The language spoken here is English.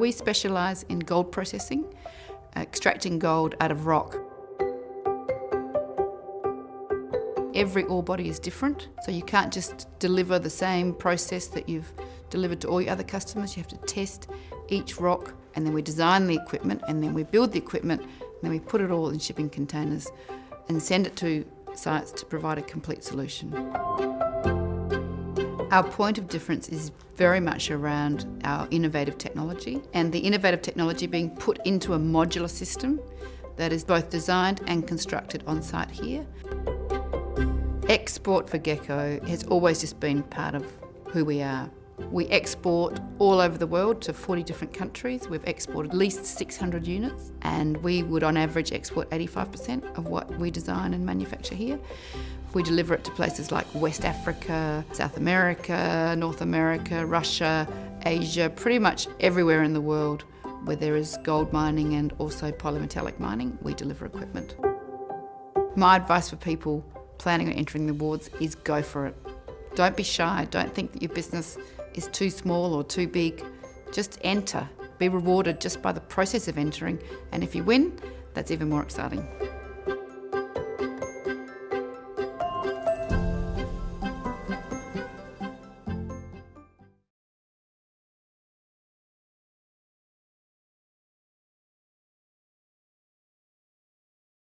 We specialise in gold processing, extracting gold out of rock. Every ore body is different, so you can't just deliver the same process that you've delivered to all your other customers. You have to test each rock, and then we design the equipment, and then we build the equipment, and then we put it all in shipping containers and send it to sites to provide a complete solution. Our point of difference is very much around our innovative technology and the innovative technology being put into a modular system that is both designed and constructed on site here. Export for Gekko has always just been part of who we are. We export all over the world to 40 different countries. We've exported at least 600 units and we would on average export 85% of what we design and manufacture here. We deliver it to places like West Africa, South America, North America, Russia, Asia, pretty much everywhere in the world where there is gold mining and also polymetallic mining, we deliver equipment. My advice for people planning on entering the awards is go for it. Don't be shy. Don't think that your business is too small or too big. Just enter. Be rewarded just by the process of entering. And if you win, that's even more exciting.